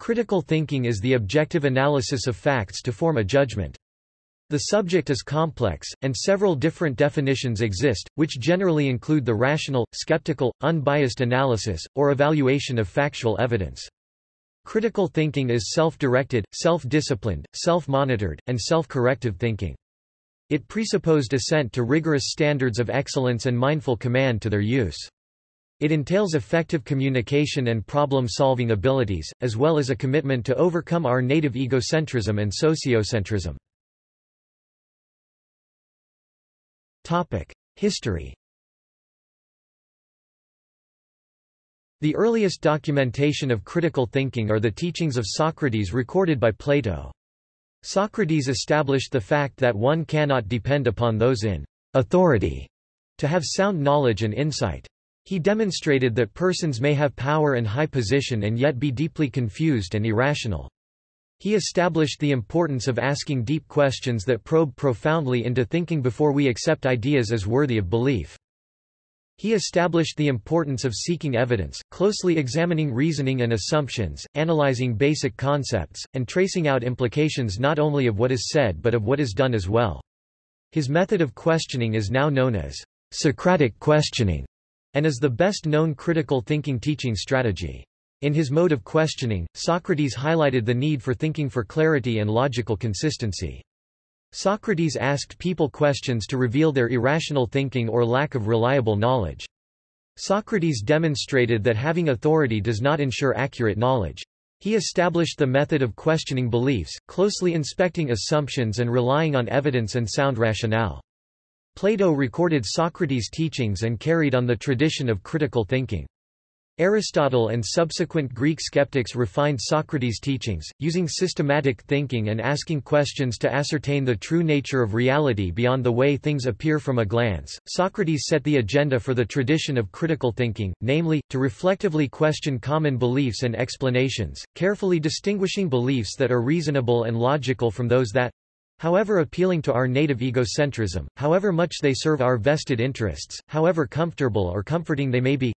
Critical thinking is the objective analysis of facts to form a judgment. The subject is complex, and several different definitions exist, which generally include the rational, skeptical, unbiased analysis, or evaluation of factual evidence. Critical thinking is self-directed, self-disciplined, self-monitored, and self-corrective thinking. It presupposed assent to rigorous standards of excellence and mindful command to their use. It entails effective communication and problem-solving abilities, as well as a commitment to overcome our native egocentrism and sociocentrism. History The earliest documentation of critical thinking are the teachings of Socrates recorded by Plato. Socrates established the fact that one cannot depend upon those in authority to have sound knowledge and insight. He demonstrated that persons may have power and high position and yet be deeply confused and irrational. He established the importance of asking deep questions that probe profoundly into thinking before we accept ideas as worthy of belief. He established the importance of seeking evidence, closely examining reasoning and assumptions, analyzing basic concepts, and tracing out implications not only of what is said but of what is done as well. His method of questioning is now known as Socratic questioning, and is the best known critical thinking teaching strategy. In his mode of questioning, Socrates highlighted the need for thinking for clarity and logical consistency. Socrates asked people questions to reveal their irrational thinking or lack of reliable knowledge. Socrates demonstrated that having authority does not ensure accurate knowledge. He established the method of questioning beliefs, closely inspecting assumptions and relying on evidence and sound rationale. Plato recorded Socrates' teachings and carried on the tradition of critical thinking. Aristotle and subsequent Greek skeptics refined Socrates' teachings, using systematic thinking and asking questions to ascertain the true nature of reality beyond the way things appear from a glance. Socrates set the agenda for the tradition of critical thinking, namely, to reflectively question common beliefs and explanations, carefully distinguishing beliefs that are reasonable and logical from those that, however appealing to our native egocentrism, however much they serve our vested interests, however comfortable or comforting they may be,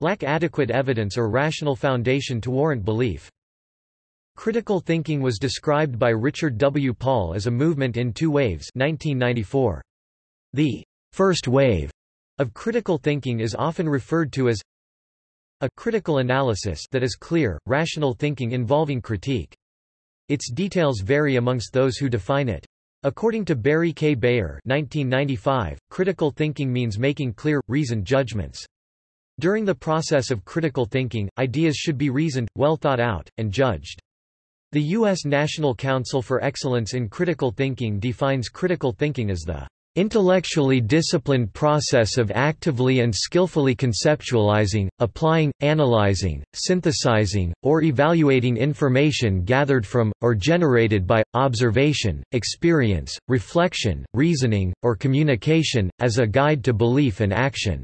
lack adequate evidence or rational foundation to warrant belief. Critical thinking was described by Richard W. Paul as a movement in two waves 1994. The first wave of critical thinking is often referred to as a critical analysis that is clear, rational thinking involving critique. Its details vary amongst those who define it. According to Barry K. Beyer 1995, critical thinking means making clear, reasoned judgments. During the process of critical thinking, ideas should be reasoned, well thought out, and judged. The U.S. National Council for Excellence in Critical Thinking defines critical thinking as the intellectually disciplined process of actively and skillfully conceptualizing, applying, analyzing, synthesizing, or evaluating information gathered from, or generated by, observation, experience, reflection, reasoning, or communication, as a guide to belief and action.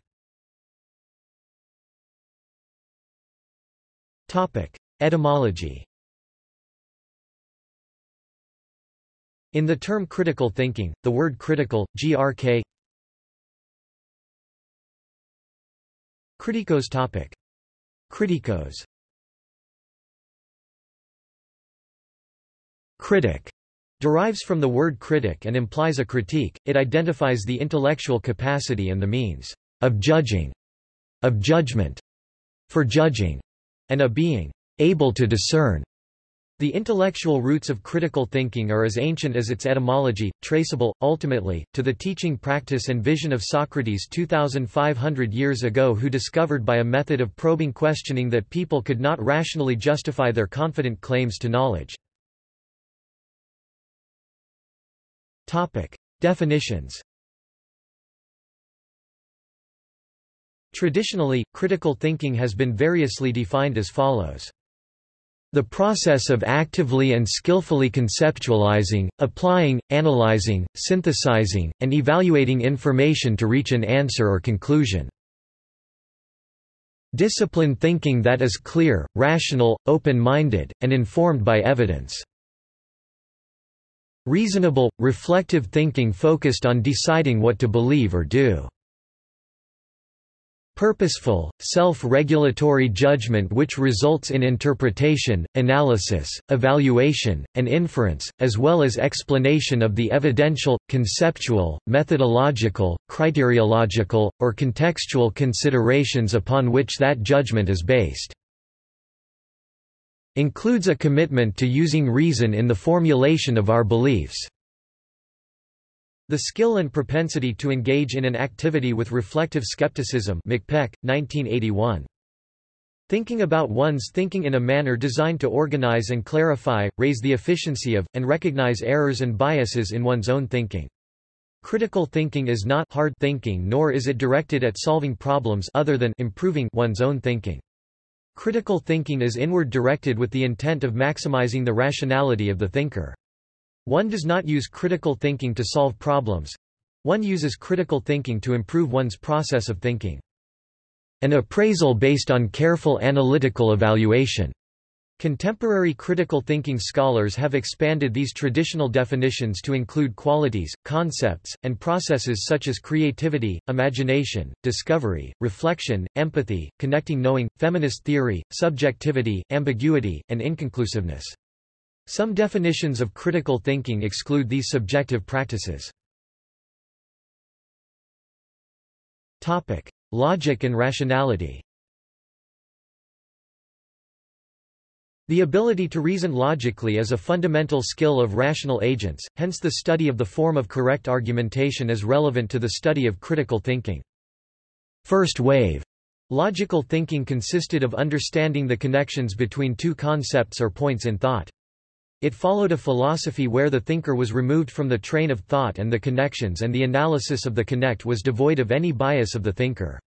Etymology In the term critical thinking, the word critical, grk Criticos topic. Criticos Critic derives from the word critic and implies a critique, it identifies the intellectual capacity and the means of judging, of judgment, for judging, and a being able to discern. The intellectual roots of critical thinking are as ancient as its etymology, traceable, ultimately, to the teaching practice and vision of Socrates 2,500 years ago who discovered by a method of probing questioning that people could not rationally justify their confident claims to knowledge. Topic. Definitions Traditionally, critical thinking has been variously defined as follows. The process of actively and skillfully conceptualizing, applying, analyzing, synthesizing, and evaluating information to reach an answer or conclusion. Disciplined thinking that is clear, rational, open-minded, and informed by evidence. Reasonable, reflective thinking focused on deciding what to believe or do. Purposeful, self-regulatory judgment which results in interpretation, analysis, evaluation, and inference, as well as explanation of the evidential, conceptual, methodological, criteriological, or contextual considerations upon which that judgment is based. Includes a commitment to using reason in the formulation of our beliefs. The skill and propensity to engage in an activity with reflective skepticism McPeck, 1981. Thinking about one's thinking in a manner designed to organize and clarify, raise the efficiency of, and recognize errors and biases in one's own thinking. Critical thinking is not hard thinking nor is it directed at solving problems other than improving one's own thinking. Critical thinking is inward directed with the intent of maximizing the rationality of the thinker. One does not use critical thinking to solve problems. One uses critical thinking to improve one's process of thinking. An appraisal based on careful analytical evaluation. Contemporary critical thinking scholars have expanded these traditional definitions to include qualities, concepts, and processes such as creativity, imagination, discovery, reflection, empathy, connecting knowing, feminist theory, subjectivity, ambiguity, and inconclusiveness. Some definitions of critical thinking exclude these subjective practices. Topic: Logic and rationality. The ability to reason logically is a fundamental skill of rational agents, hence the study of the form of correct argumentation is relevant to the study of critical thinking. First wave logical thinking consisted of understanding the connections between two concepts or points in thought. It followed a philosophy where the thinker was removed from the train of thought and the connections and the analysis of the connect was devoid of any bias of the thinker.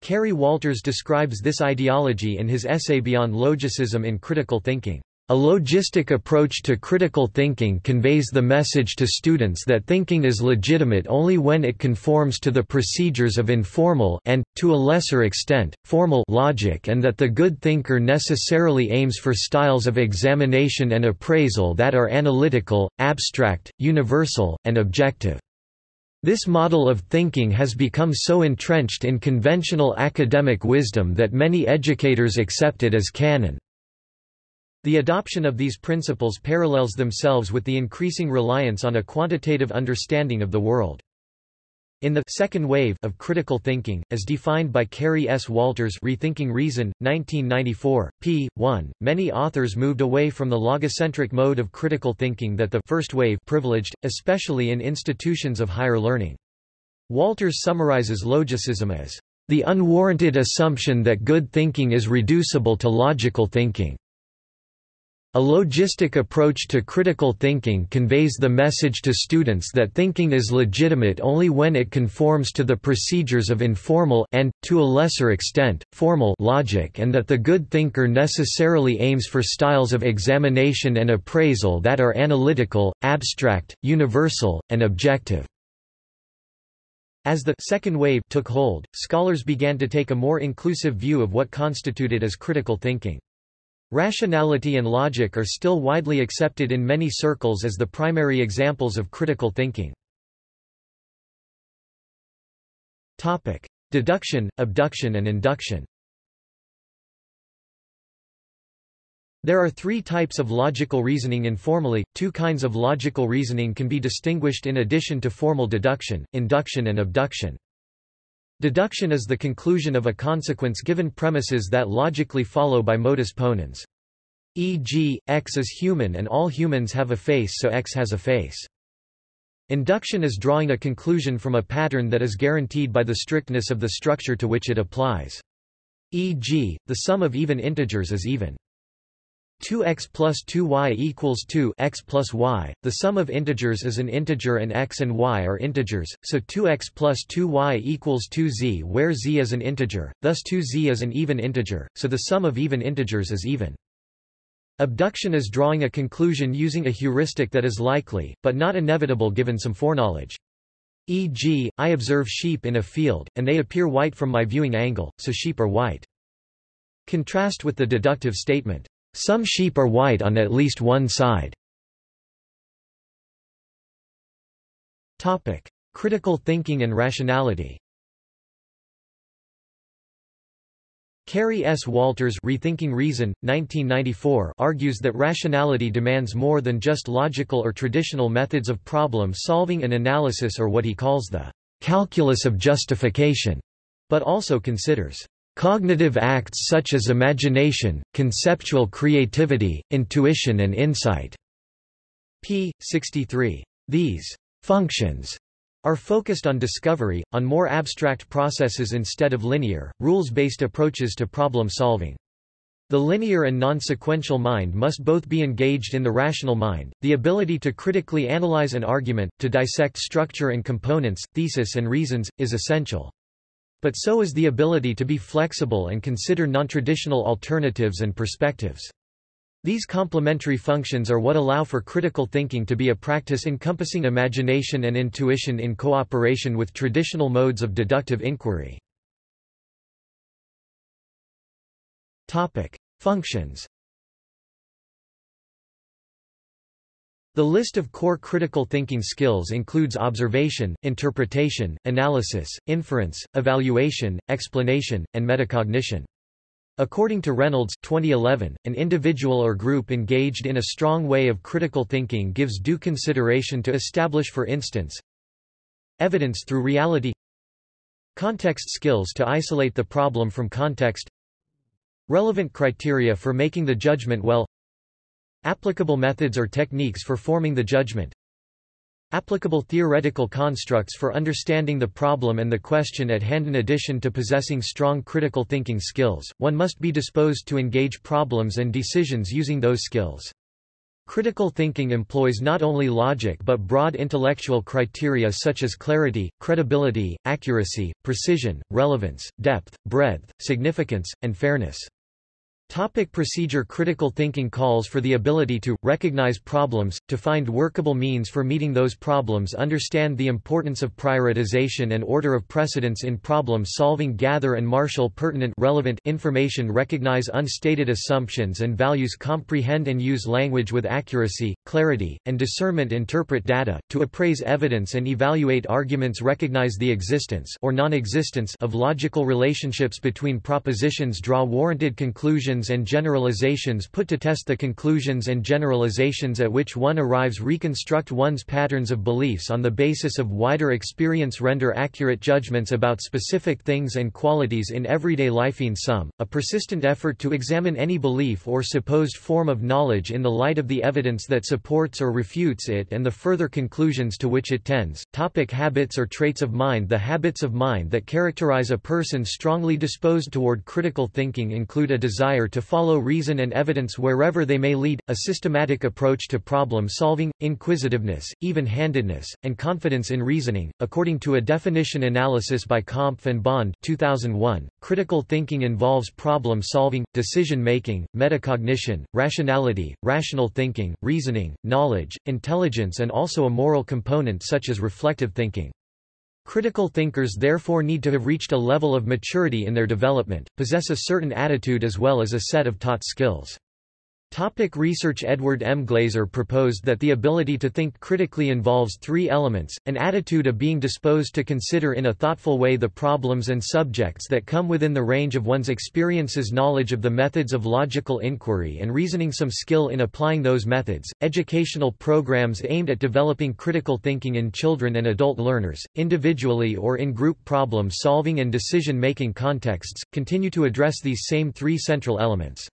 Kerry Walters describes this ideology in his essay Beyond Logicism in Critical Thinking. A logistic approach to critical thinking conveys the message to students that thinking is legitimate only when it conforms to the procedures of informal and, to a lesser extent, formal logic and that the good thinker necessarily aims for styles of examination and appraisal that are analytical, abstract, universal, and objective. This model of thinking has become so entrenched in conventional academic wisdom that many educators accept it as canon. The adoption of these principles parallels themselves with the increasing reliance on a quantitative understanding of the world. In the second wave of critical thinking, as defined by Kerry S. Walters Rethinking Reason, 1994, p. 1, many authors moved away from the logocentric mode of critical thinking that the first wave privileged, especially in institutions of higher learning. Walters summarizes logicism as the unwarranted assumption that good thinking is reducible to logical thinking. A logistic approach to critical thinking conveys the message to students that thinking is legitimate only when it conforms to the procedures of informal and, to a lesser extent, formal logic and that the good thinker necessarily aims for styles of examination and appraisal that are analytical, abstract, universal, and objective. As the second wave took hold, scholars began to take a more inclusive view of what constituted as critical thinking. Rationality and logic are still widely accepted in many circles as the primary examples of critical thinking. Topic: Deduction, abduction and induction. There are three types of logical reasoning informally, two kinds of logical reasoning can be distinguished in addition to formal deduction, induction and abduction. Deduction is the conclusion of a consequence given premises that logically follow by modus ponens. E.g., X is human and all humans have a face so X has a face. Induction is drawing a conclusion from a pattern that is guaranteed by the strictness of the structure to which it applies. E.g., the sum of even integers is even. 2x plus 2y equals 2 x plus y. The sum of integers is an integer and x and y are integers, so 2x plus 2y equals 2z where z is an integer, thus 2z is an even integer, so the sum of even integers is even. Abduction is drawing a conclusion using a heuristic that is likely, but not inevitable given some foreknowledge. E.g., I observe sheep in a field, and they appear white from my viewing angle, so sheep are white. Contrast with the deductive statement. Some sheep are white on at least one side. Topic: Critical thinking and rationality. Kerry S. Walters Rethinking Reason, 1994 argues that rationality demands more than just logical or traditional methods of problem-solving and analysis or what he calls the calculus of justification, but also considers cognitive acts such as imagination, conceptual creativity, intuition and insight. p. 63. These functions are focused on discovery, on more abstract processes instead of linear, rules-based approaches to problem solving. The linear and non-sequential mind must both be engaged in the rational mind. The ability to critically analyze an argument, to dissect structure and components, thesis and reasons, is essential. But so is the ability to be flexible and consider non-traditional alternatives and perspectives. These complementary functions are what allow for critical thinking to be a practice encompassing imagination and intuition in cooperation with traditional modes of deductive inquiry. Topic: Functions. The list of core critical thinking skills includes observation, interpretation, analysis, inference, evaluation, explanation, and metacognition. According to Reynolds 2011, an individual or group engaged in a strong way of critical thinking gives due consideration to establish for instance evidence through reality context skills to isolate the problem from context relevant criteria for making the judgment well applicable methods or techniques for forming the judgment Applicable theoretical constructs for understanding the problem and the question at hand. In addition to possessing strong critical thinking skills, one must be disposed to engage problems and decisions using those skills. Critical thinking employs not only logic but broad intellectual criteria such as clarity, credibility, accuracy, precision, relevance, depth, breadth, significance, and fairness. Topic procedure Critical thinking calls for the ability to, recognize problems, to find workable means for meeting those problems understand the importance of prioritization and order of precedence in problem solving gather and marshal pertinent relevant information recognize unstated assumptions and values comprehend and use language with accuracy, clarity, and discernment interpret data, to appraise evidence and evaluate arguments recognize the existence or non-existence of logical relationships between propositions draw warranted conclusions conclusions and generalizations put to test the conclusions and generalizations at which one arrives reconstruct one's patterns of beliefs on the basis of wider experience render accurate judgments about specific things and qualities in everyday life in sum, a persistent effort to examine any belief or supposed form of knowledge in the light of the evidence that supports or refutes it and the further conclusions to which it tends. Topic habits or traits of mind The habits of mind that characterize a person strongly disposed toward critical thinking include a desire to follow reason and evidence wherever they may lead, a systematic approach to problem solving, inquisitiveness, even-handedness, and confidence in reasoning. According to a definition analysis by Kompf and Bond 2001, critical thinking involves problem solving, decision making, metacognition, rationality, rational thinking, reasoning, knowledge, intelligence and also a moral component such as reflective thinking. Critical thinkers therefore need to have reached a level of maturity in their development, possess a certain attitude as well as a set of taught skills. Topic research Edward M. Glaser proposed that the ability to think critically involves three elements, an attitude of being disposed to consider in a thoughtful way the problems and subjects that come within the range of one's experiences knowledge of the methods of logical inquiry and reasoning some skill in applying those methods, educational programs aimed at developing critical thinking in children and adult learners, individually or in group problem solving and decision-making contexts, continue to address these same three central elements.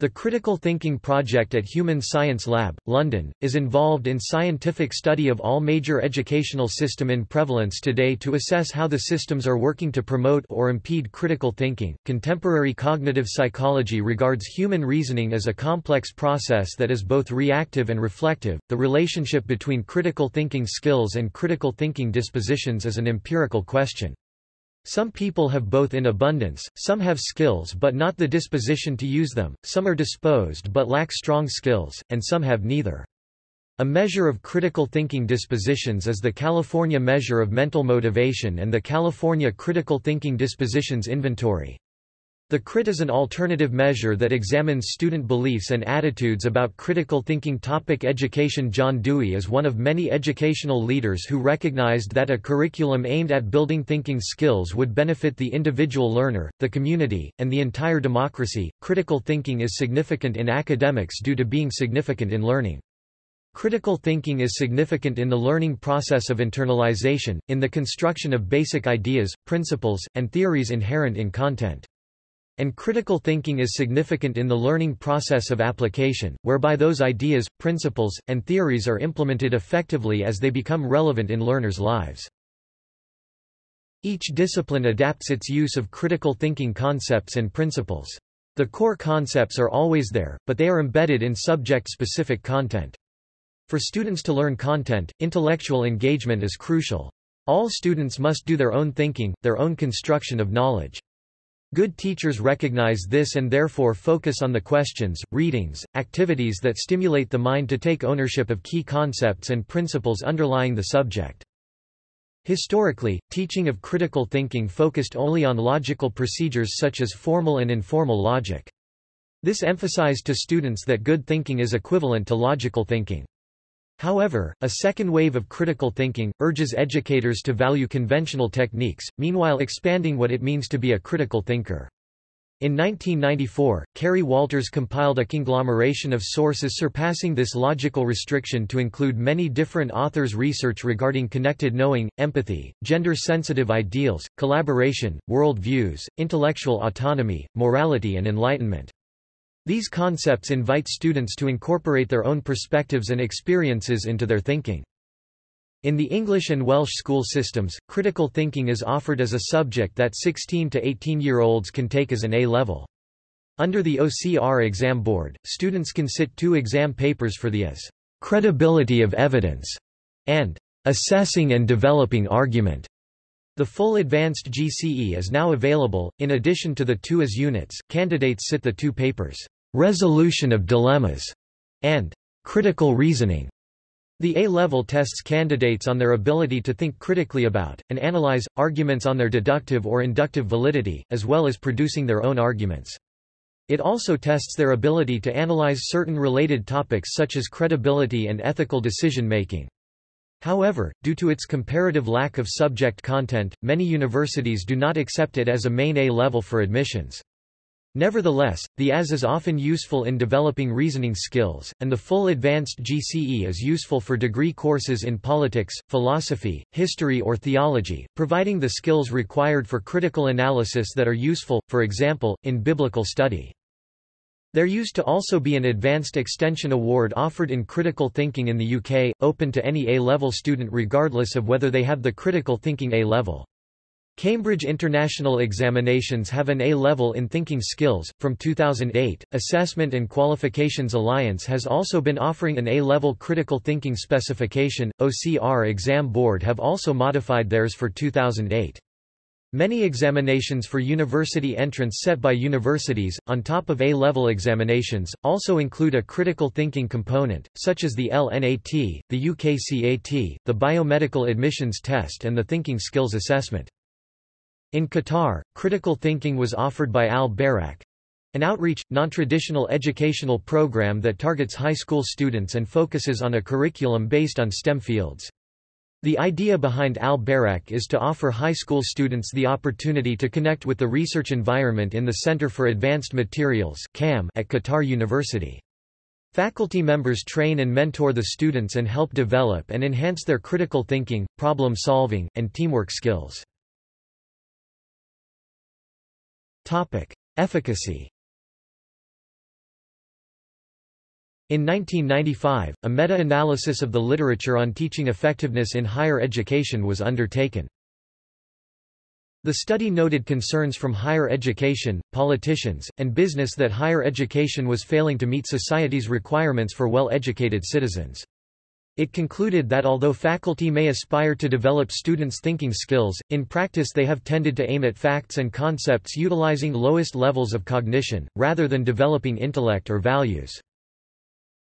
The Critical Thinking Project at Human Science Lab, London, is involved in scientific study of all major educational system in prevalence today to assess how the systems are working to promote or impede critical thinking. Contemporary cognitive psychology regards human reasoning as a complex process that is both reactive and reflective. The relationship between critical thinking skills and critical thinking dispositions is an empirical question. Some people have both in abundance, some have skills but not the disposition to use them, some are disposed but lack strong skills, and some have neither. A measure of critical thinking dispositions is the California Measure of Mental Motivation and the California Critical Thinking Dispositions Inventory. The CRIT is an alternative measure that examines student beliefs and attitudes about critical thinking topic education John Dewey is one of many educational leaders who recognized that a curriculum aimed at building thinking skills would benefit the individual learner, the community, and the entire democracy. Critical thinking is significant in academics due to being significant in learning. Critical thinking is significant in the learning process of internalization, in the construction of basic ideas, principles, and theories inherent in content. And critical thinking is significant in the learning process of application, whereby those ideas, principles, and theories are implemented effectively as they become relevant in learners' lives. Each discipline adapts its use of critical thinking concepts and principles. The core concepts are always there, but they are embedded in subject-specific content. For students to learn content, intellectual engagement is crucial. All students must do their own thinking, their own construction of knowledge. Good teachers recognize this and therefore focus on the questions, readings, activities that stimulate the mind to take ownership of key concepts and principles underlying the subject. Historically, teaching of critical thinking focused only on logical procedures such as formal and informal logic. This emphasized to students that good thinking is equivalent to logical thinking. However, a second wave of critical thinking, urges educators to value conventional techniques, meanwhile expanding what it means to be a critical thinker. In 1994, Kerry Walters compiled a conglomeration of sources surpassing this logical restriction to include many different authors' research regarding connected knowing, empathy, gender-sensitive ideals, collaboration, world views, intellectual autonomy, morality and enlightenment. These concepts invite students to incorporate their own perspectives and experiences into their thinking. In the English and Welsh school systems, critical thinking is offered as a subject that 16 to 18-year-olds can take as an A-level. Under the OCR exam board, students can sit two exam papers for the AS credibility of evidence and assessing and developing argument. The full advanced GCE is now available. In addition to the two AS units, candidates sit the two papers resolution of dilemmas, and critical reasoning. The A-level tests candidates on their ability to think critically about, and analyze, arguments on their deductive or inductive validity, as well as producing their own arguments. It also tests their ability to analyze certain related topics such as credibility and ethical decision-making. However, due to its comparative lack of subject content, many universities do not accept it as a main A level for admissions. Nevertheless, the AS is often useful in developing reasoning skills, and the full advanced GCE is useful for degree courses in politics, philosophy, history or theology, providing the skills required for critical analysis that are useful, for example, in biblical study. There used to also be an Advanced Extension Award offered in critical thinking in the UK, open to any A-level student regardless of whether they have the critical thinking A-level. Cambridge International Examinations have an A-level in thinking skills. From 2008, Assessment and Qualifications Alliance has also been offering an A-level critical thinking specification. OCR Exam Board have also modified theirs for 2008. Many examinations for university entrance set by universities, on top of A-level examinations, also include a critical thinking component, such as the LNAT, the UKCAT, the Biomedical Admissions Test and the Thinking Skills Assessment. In Qatar, critical thinking was offered by Al-Bairaq, an outreach, non-traditional educational program that targets high school students and focuses on a curriculum based on STEM fields. The idea behind Al-Bairaq is to offer high school students the opportunity to connect with the research environment in the Center for Advanced Materials at Qatar University. Faculty members train and mentor the students and help develop and enhance their critical thinking, problem solving, and teamwork skills. Topic. Efficacy In 1995, a meta-analysis of the literature on teaching effectiveness in higher education was undertaken. The study noted concerns from higher education, politicians, and business that higher education was failing to meet society's requirements for well-educated citizens. It concluded that although faculty may aspire to develop students' thinking skills, in practice they have tended to aim at facts and concepts utilizing lowest levels of cognition, rather than developing intellect or values.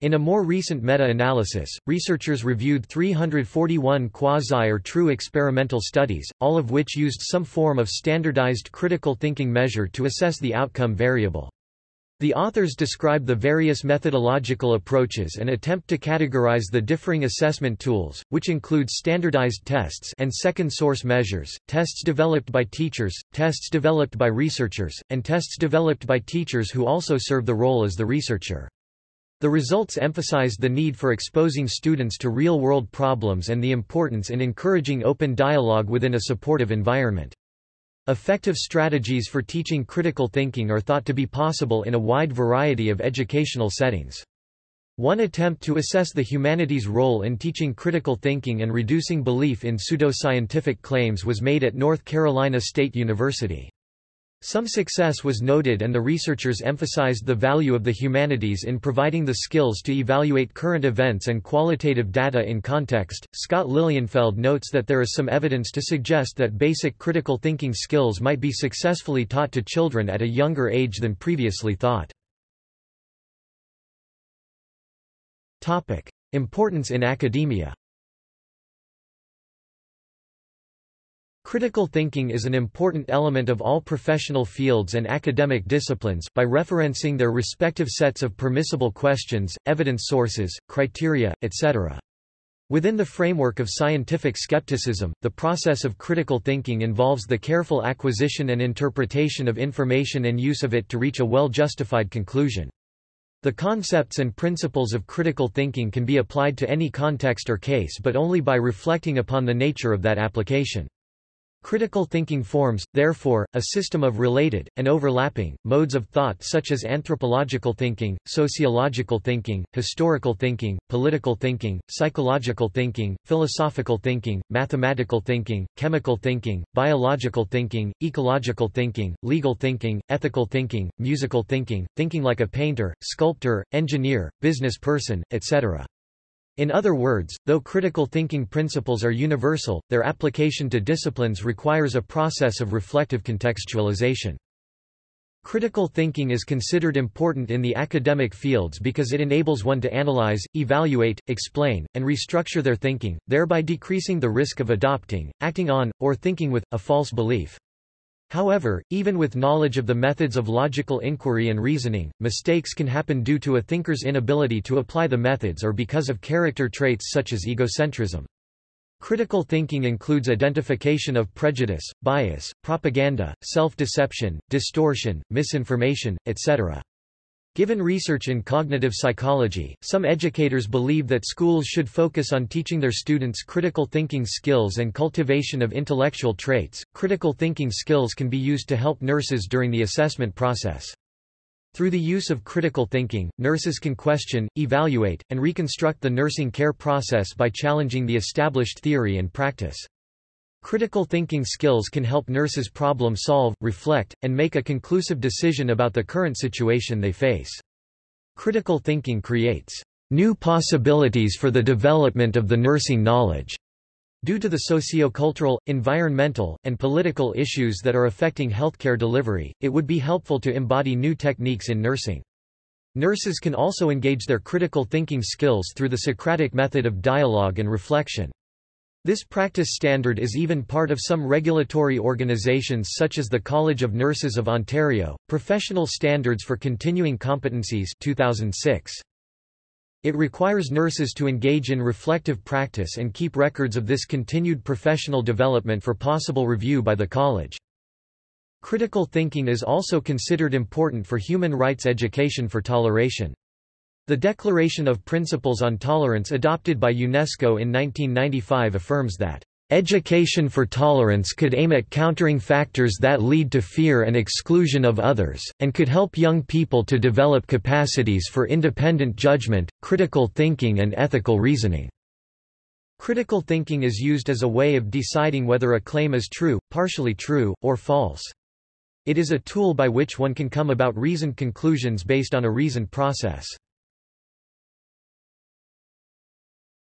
In a more recent meta-analysis, researchers reviewed 341 quasi or true experimental studies, all of which used some form of standardized critical thinking measure to assess the outcome variable. The authors describe the various methodological approaches and attempt to categorize the differing assessment tools, which include standardized tests and second source measures, tests developed by teachers, tests developed by researchers, and tests developed by teachers who also serve the role as the researcher. The results emphasized the need for exposing students to real-world problems and the importance in encouraging open dialogue within a supportive environment. Effective strategies for teaching critical thinking are thought to be possible in a wide variety of educational settings. One attempt to assess the humanities' role in teaching critical thinking and reducing belief in pseudoscientific claims was made at North Carolina State University. Some success was noted and the researchers emphasized the value of the humanities in providing the skills to evaluate current events and qualitative data in context. Scott Lilienfeld notes that there is some evidence to suggest that basic critical thinking skills might be successfully taught to children at a younger age than previously thought. Topic: Importance in academia. Critical thinking is an important element of all professional fields and academic disciplines, by referencing their respective sets of permissible questions, evidence sources, criteria, etc. Within the framework of scientific skepticism, the process of critical thinking involves the careful acquisition and interpretation of information and use of it to reach a well-justified conclusion. The concepts and principles of critical thinking can be applied to any context or case but only by reflecting upon the nature of that application. Critical thinking forms, therefore, a system of related, and overlapping, modes of thought such as anthropological thinking, sociological thinking, historical thinking, political thinking, psychological thinking, philosophical thinking, mathematical thinking, chemical thinking, biological thinking, ecological thinking, legal thinking, ethical thinking, musical thinking, thinking like a painter, sculptor, engineer, business person, etc. In other words, though critical thinking principles are universal, their application to disciplines requires a process of reflective contextualization. Critical thinking is considered important in the academic fields because it enables one to analyze, evaluate, explain, and restructure their thinking, thereby decreasing the risk of adopting, acting on, or thinking with, a false belief. However, even with knowledge of the methods of logical inquiry and reasoning, mistakes can happen due to a thinker's inability to apply the methods or because of character traits such as egocentrism. Critical thinking includes identification of prejudice, bias, propaganda, self-deception, distortion, misinformation, etc. Given research in cognitive psychology, some educators believe that schools should focus on teaching their students critical thinking skills and cultivation of intellectual traits. Critical thinking skills can be used to help nurses during the assessment process. Through the use of critical thinking, nurses can question, evaluate, and reconstruct the nursing care process by challenging the established theory and practice. Critical thinking skills can help nurses problem solve, reflect, and make a conclusive decision about the current situation they face. Critical thinking creates new possibilities for the development of the nursing knowledge. Due to the sociocultural, environmental, and political issues that are affecting healthcare delivery, it would be helpful to embody new techniques in nursing. Nurses can also engage their critical thinking skills through the Socratic method of dialogue and reflection. This practice standard is even part of some regulatory organizations such as the College of Nurses of Ontario, Professional Standards for Continuing Competencies 2006. It requires nurses to engage in reflective practice and keep records of this continued professional development for possible review by the college. Critical thinking is also considered important for human rights education for toleration. The Declaration of Principles on Tolerance adopted by UNESCO in 1995 affirms that Education for tolerance could aim at countering factors that lead to fear and exclusion of others, and could help young people to develop capacities for independent judgment, critical thinking and ethical reasoning. Critical thinking is used as a way of deciding whether a claim is true, partially true, or false. It is a tool by which one can come about reasoned conclusions based on a reasoned process.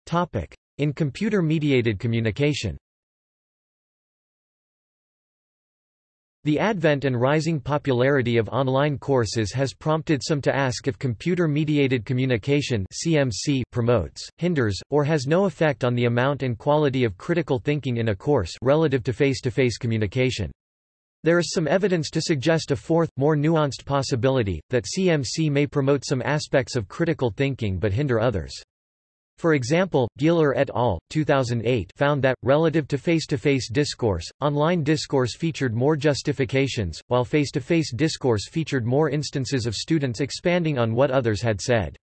Topic. In computer-mediated communication The advent and rising popularity of online courses has prompted some to ask if computer-mediated communication (CMC) promotes, hinders, or has no effect on the amount and quality of critical thinking in a course relative to face-to-face -face communication. There is some evidence to suggest a fourth, more nuanced possibility, that CMC may promote some aspects of critical thinking but hinder others. For example, Gieler et al. 2008 found that, relative to face-to-face -face discourse, online discourse featured more justifications, while face-to-face -face discourse featured more instances of students expanding on what others had said.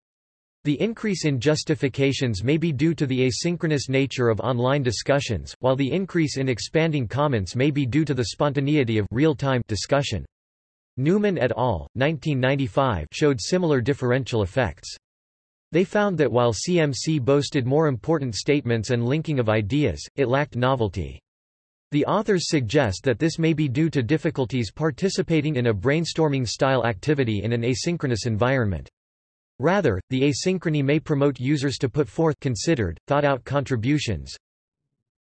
The increase in justifications may be due to the asynchronous nature of online discussions, while the increase in expanding comments may be due to the spontaneity of real-time discussion. Newman et al. 1995 showed similar differential effects. They found that while CMC boasted more important statements and linking of ideas, it lacked novelty. The authors suggest that this may be due to difficulties participating in a brainstorming-style activity in an asynchronous environment. Rather, the asynchrony may promote users to put forth considered, thought-out contributions,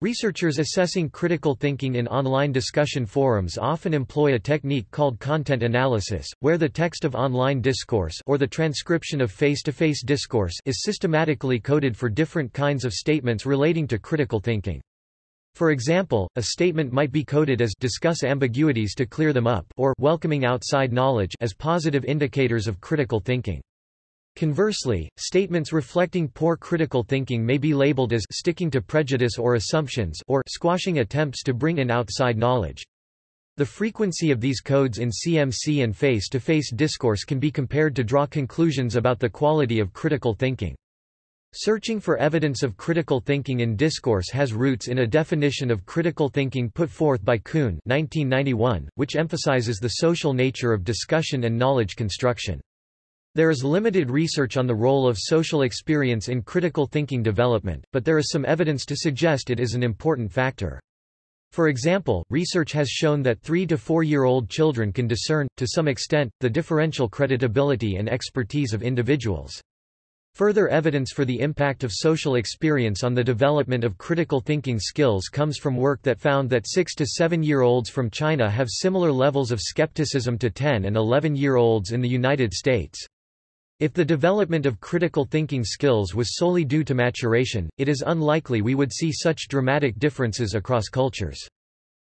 Researchers assessing critical thinking in online discussion forums often employ a technique called content analysis, where the text of online discourse or the transcription of face-to-face -face discourse is systematically coded for different kinds of statements relating to critical thinking. For example, a statement might be coded as discuss ambiguities to clear them up or welcoming outside knowledge as positive indicators of critical thinking. Conversely, statements reflecting poor critical thinking may be labeled as sticking to prejudice or assumptions or squashing attempts to bring in outside knowledge. The frequency of these codes in CMC and face-to-face -face discourse can be compared to draw conclusions about the quality of critical thinking. Searching for evidence of critical thinking in discourse has roots in a definition of critical thinking put forth by Kuhn 1991, which emphasizes the social nature of discussion and knowledge construction. There is limited research on the role of social experience in critical thinking development, but there is some evidence to suggest it is an important factor. For example, research has shown that 3 to 4-year-old children can discern, to some extent, the differential creditability and expertise of individuals. Further evidence for the impact of social experience on the development of critical thinking skills comes from work that found that 6 to 7-year-olds from China have similar levels of skepticism to 10 and 11-year-olds in the United States. If the development of critical thinking skills was solely due to maturation, it is unlikely we would see such dramatic differences across cultures.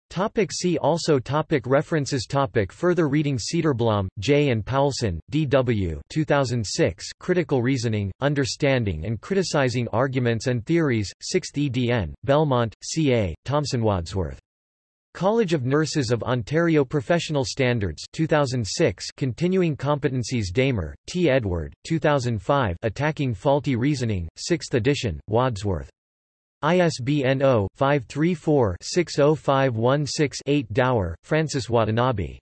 Topic see also topic References topic Further reading Cederblom, J. and Paulsen, D. W. 2006 Critical Reasoning, Understanding and Criticizing Arguments and Theories, 6th edn., Belmont, C. A., Thomson Wadsworth. College of Nurses of Ontario Professional Standards 2006 Continuing Competencies Damer, T. Edward, 2005 Attacking Faulty Reasoning, 6th edition, Wadsworth. ISBN 0-534-60516-8 Dauer, Francis Watanabe.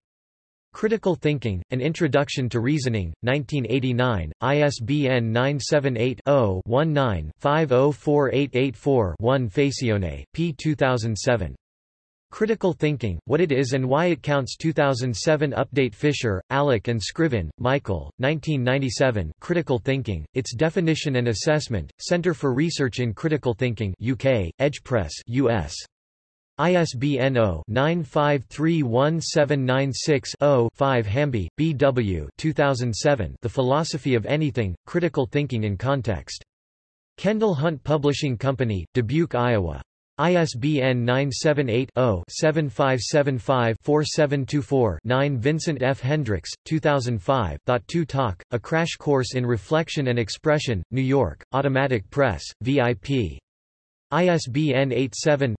Critical Thinking, An Introduction to Reasoning, 1989, ISBN 978-0-19-504884-1 Facione, p. 2007. Critical Thinking, What It Is and Why It Counts 2007 Update Fisher, Alec and Scriven, Michael, 1997 Critical Thinking, Its Definition and Assessment, Centre for Research in Critical Thinking UK, Edgepress US. ISBN 0-9531796-0-5 Hamby, B. W. 2007 The Philosophy of Anything, Critical Thinking in Context. Kendall Hunt Publishing Company, Dubuque, Iowa. ISBN 978-0-7575-4724-9 Vincent F. Hendricks, 2005, Thought 2 Talk, A Crash Course in Reflection and Expression, New York, Automatic Press, VIP. ISBN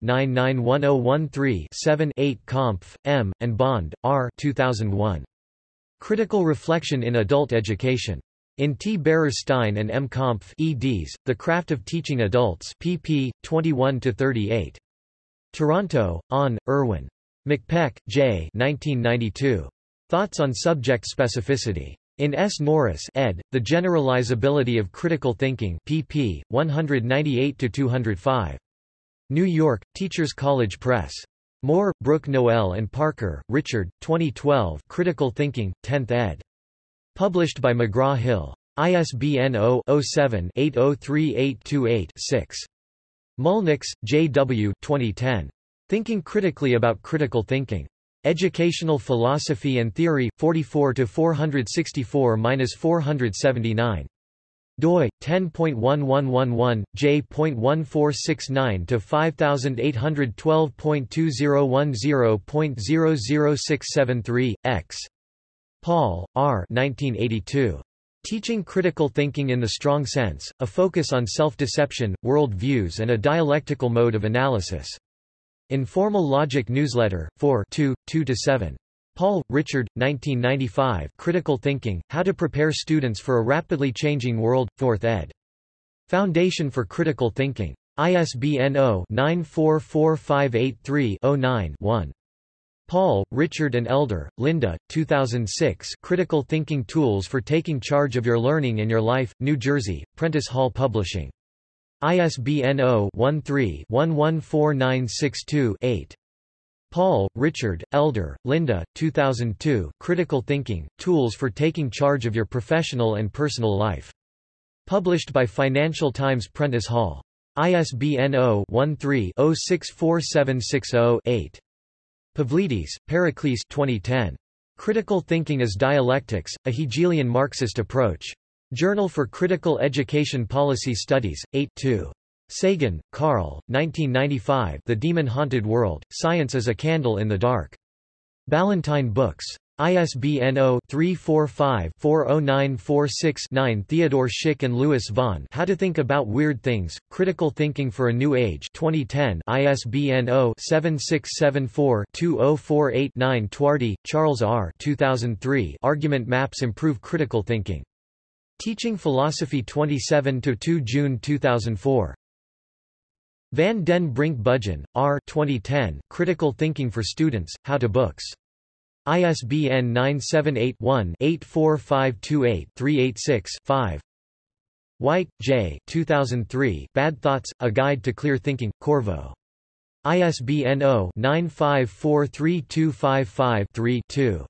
87-991013-7-8 Kompf, M., and Bond, R. 2001. Critical Reflection in Adult Education. In T. Barer-Stein and M. Kompf eds, The Craft of Teaching Adults pp. 21-38. Toronto, On, Irwin. McPeck, J. 1992. Thoughts on Subject Specificity. In S. Norris ed., The Generalizability of Critical Thinking pp. 198-205. New York, Teachers College Press. Moore, Brooke Noel and Parker, Richard, 2012 Critical Thinking, 10th ed. Published by McGraw-Hill. ISBN 0-07-803828-6. Mulnix, J. W. 2010. Thinking Critically About Critical Thinking. Educational Philosophy and Theory, 44-464-479 doi 10.1111 j.1469 to 5812.2010.00673 x Paul R 1982 Teaching Critical Thinking in the Strong Sense, a focus on self-deception, world views and a dialectical mode of analysis. Informal Logic Newsletter, 4 2, 2-7. Paul, Richard, 1995 Critical Thinking, How to Prepare Students for a Rapidly Changing World, 4th ed. Foundation for Critical Thinking. ISBN 0-944583-09-1. Paul, Richard and Elder, Linda, 2006 Critical Thinking Tools for Taking Charge of Your Learning and Your Life, New Jersey, Prentice Hall Publishing. ISBN 0-13-114962-8. Paul, Richard, Elder, Linda, 2002 Critical Thinking, Tools for Taking Charge of Your Professional and Personal Life. Published by Financial Times Prentice Hall. ISBN 0-13-064760-8. Pavlidis, Pericles 2010. Critical Thinking as Dialectics, A Hegelian Marxist Approach. Journal for Critical Education Policy Studies, 8 2. Sagan, Carl, 1995 The Demon-Haunted World, Science as a Candle in the Dark. Ballantine Books. ISBN 0-345-40946-9 Theodore Schick and Lewis Vaughn How to Think About Weird Things, Critical Thinking for a New Age 2010 ISBN 0-7674-2048-9 Twardy, Charles R. 2003 Argument Maps Improve Critical Thinking. Teaching Philosophy 27-2 June 2004. Van den Brink Budgen, R. 2010, Critical Thinking for Students, How to Books. ISBN 978-1-84528-386-5 Whyte, J. 2003, Bad Thoughts, A Guide to Clear Thinking, Corvo. ISBN 0-9543255-3-2.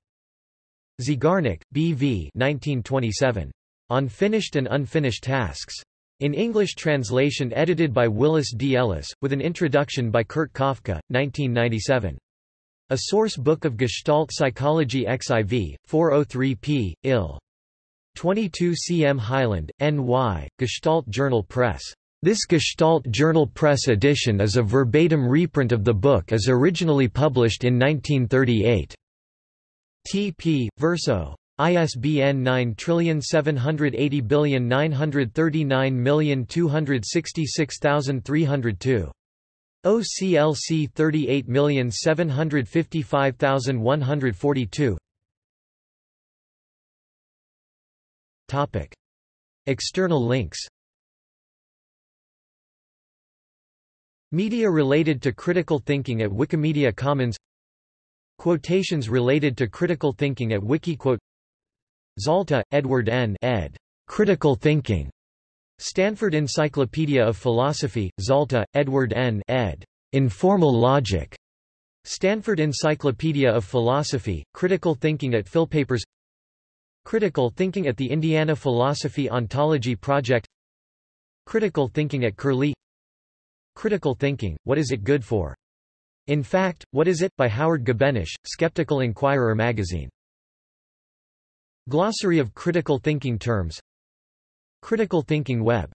Zeigarnik, B. V. 1927. On Finished and Unfinished Tasks. In English translation edited by Willis D. Ellis, with an introduction by Kurt Koffka, 1997. A Source Book of Gestalt Psychology XIV, 403 p. ill. 22 cm Highland, N.Y., Gestalt Journal Press. This Gestalt Journal Press edition is a verbatim reprint of the book as originally published in 1938. T.P. Verso. ISBN 9780939266302. OCLC 38755142 Topic. External links Media related to critical thinking at Wikimedia Commons Quotations related to critical thinking at Wikiquote Zalta, Edward N. ed. Critical Thinking. Stanford Encyclopedia of Philosophy, Zalta, Edward N. ed. Informal Logic. Stanford Encyclopedia of Philosophy, Critical Thinking at Philpapers Critical Thinking at the Indiana Philosophy Ontology Project Critical Thinking at Curlie Critical Thinking, What is it good for? In fact, What is it? by Howard Gabennesch, Skeptical Inquirer magazine. Glossary of critical thinking terms Critical thinking web